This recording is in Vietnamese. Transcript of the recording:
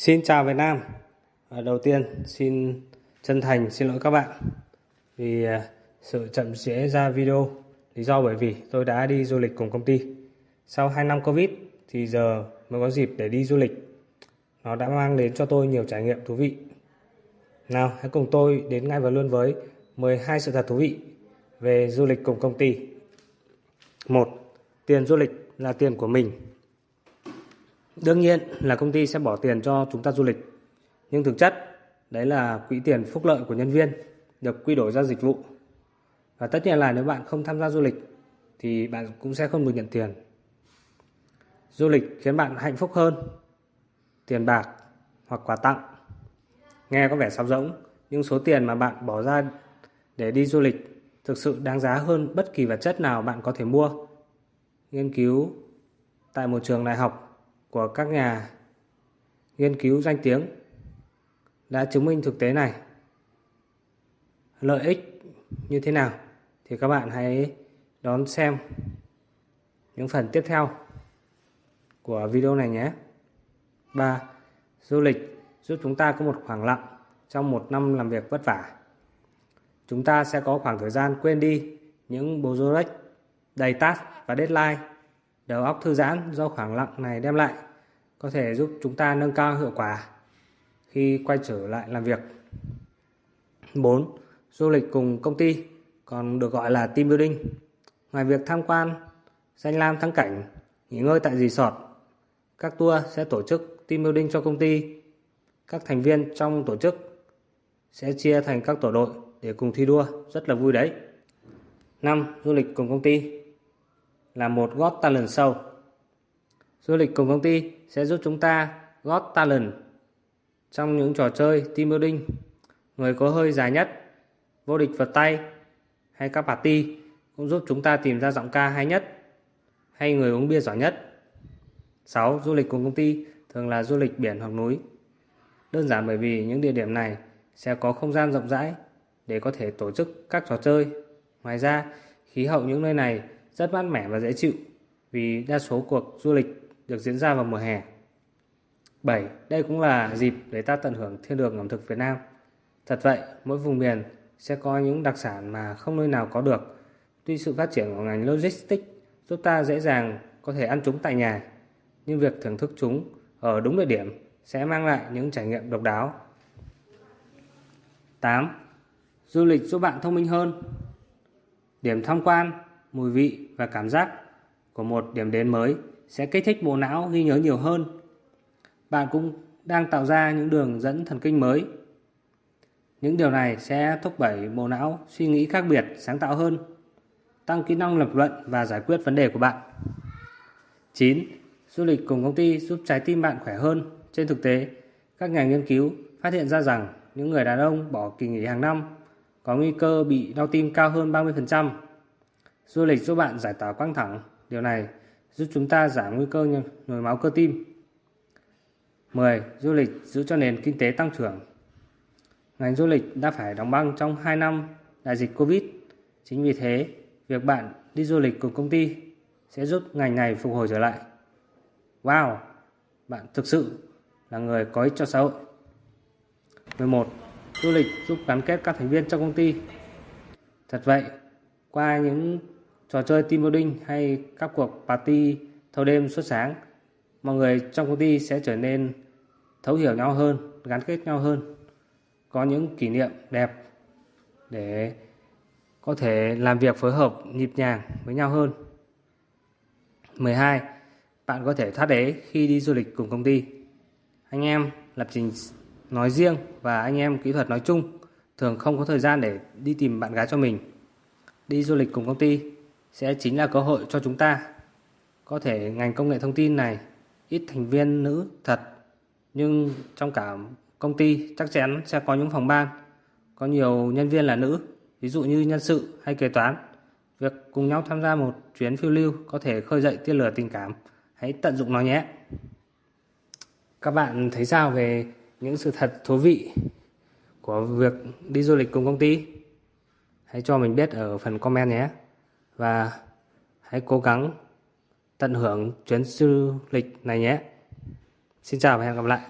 Xin chào Việt Nam. Ờ, đầu tiên xin chân thành xin lỗi các bạn vì ờ, sự chậm trễ ra video. Lý do bởi vì tôi đã đi du lịch cùng công ty. Sau 2 năm Covid thì giờ mới có dịp để đi du lịch. Nó đã mang đến cho tôi nhiều trải nghiệm thú vị. Nào, hãy cùng tôi đến ngay và luôn với 12 sự thật thú vị về du lịch cùng công ty. 1. Tiền du lịch là tiền của mình Đương nhiên là công ty sẽ bỏ tiền cho chúng ta du lịch. Nhưng thực chất, đấy là quỹ tiền phúc lợi của nhân viên được quy đổi ra dịch vụ. Và tất nhiên là nếu bạn không tham gia du lịch thì bạn cũng sẽ không được nhận tiền. Du lịch khiến bạn hạnh phúc hơn, tiền bạc hoặc quà tặng. Nghe có vẻ sáo rỗng, nhưng số tiền mà bạn bỏ ra để đi du lịch thực sự đáng giá hơn bất kỳ vật chất nào bạn có thể mua. Nghiên cứu tại một trường đại học của các nhà nghiên cứu danh tiếng đã chứng minh thực tế này. Lợi ích như thế nào thì các bạn hãy đón xem những phần tiếp theo của video này nhé. 3. Du lịch giúp chúng ta có một khoảng lặng trong một năm làm việc vất vả. Chúng ta sẽ có khoảng thời gian quên đi những project đầy task và deadline, đầu óc thư giãn do khoảng lặng này đem lại có thể giúp chúng ta nâng cao hiệu quả khi quay trở lại làm việc. 4. Du lịch cùng công ty còn được gọi là team building. Ngoài việc tham quan, danh lam thắng cảnh, nghỉ ngơi tại resort, các tour sẽ tổ chức team building cho công ty. Các thành viên trong tổ chức sẽ chia thành các tổ đội để cùng thi đua, rất là vui đấy. 5. Du lịch cùng công ty là một Got Talent Show. Du lịch cùng công ty sẽ giúp chúng ta Got Talent trong những trò chơi team building. Người có hơi dài nhất, vô địch vật tay hay các party cũng giúp chúng ta tìm ra giọng ca hay nhất hay người uống bia giỏi nhất. 6. Du lịch cùng công ty thường là du lịch biển hoặc núi. Đơn giản bởi vì những địa điểm này sẽ có không gian rộng rãi để có thể tổ chức các trò chơi. Ngoài ra, khí hậu những nơi này rất mát mẻ và dễ chịu vì đa số cuộc du lịch được diễn ra vào mùa hè. 7. Đây cũng là dịp để ta tận hưởng thiên đường ẩm thực Việt Nam. Thật vậy, mỗi vùng miền sẽ có những đặc sản mà không nơi nào có được. Tuy sự phát triển của ngành logistics giúp ta dễ dàng có thể ăn chúng tại nhà, nhưng việc thưởng thức chúng ở đúng địa điểm sẽ mang lại những trải nghiệm độc đáo. 8. Du lịch giúp bạn thông minh hơn. Điểm tham quan mùi vị và cảm giác của một điểm đến mới sẽ kích thích bộ não ghi nhớ nhiều hơn. Bạn cũng đang tạo ra những đường dẫn thần kinh mới. Những điều này sẽ thúc đẩy bộ não suy nghĩ khác biệt, sáng tạo hơn, tăng kỹ năng lập luận và giải quyết vấn đề của bạn. 9. Du lịch cùng công ty giúp trái tim bạn khỏe hơn. Trên thực tế, các nhà nghiên cứu phát hiện ra rằng những người đàn ông bỏ kỳ nghỉ hàng năm có nguy cơ bị đau tim cao hơn 30%. Du lịch giúp bạn giải tỏa căng thẳng. Điều này giúp chúng ta giảm nguy cơ nhồi máu cơ tim. 10. Du lịch giữ cho nền kinh tế tăng trưởng. Ngành du lịch đã phải đóng băng trong 2 năm đại dịch Covid. Chính vì thế, việc bạn đi du lịch cùng công ty sẽ giúp ngành này phục hồi trở lại. Wow, bạn thực sự là người có ích cho xã hội. 11. Du lịch giúp gắn kết các thành viên trong công ty. Thật vậy, qua những trò chơi team building hay các cuộc party thâu đêm suốt sáng mọi người trong công ty sẽ trở nên thấu hiểu nhau hơn, gắn kết nhau hơn, có những kỷ niệm đẹp để có thể làm việc phối hợp nhịp nhàng với nhau hơn 12. Bạn có thể thoát đế khi đi du lịch cùng công ty. Anh em lập trình nói riêng và anh em kỹ thuật nói chung thường không có thời gian để đi tìm bạn gái cho mình. Đi du lịch cùng công ty sẽ chính là cơ hội cho chúng ta. Có thể ngành công nghệ thông tin này ít thành viên nữ thật, nhưng trong cả công ty chắc chắn sẽ có những phòng ban có nhiều nhân viên là nữ, ví dụ như nhân sự hay kế toán. Việc cùng nhau tham gia một chuyến phiêu lưu có thể khơi dậy tia lửa tình cảm. Hãy tận dụng nó nhé. Các bạn thấy sao về những sự thật thú vị của việc đi du lịch cùng công ty? Hãy cho mình biết ở phần comment nhé và hãy cố gắng tận hưởng chuyến du lịch này nhé. Xin chào và hẹn gặp lại.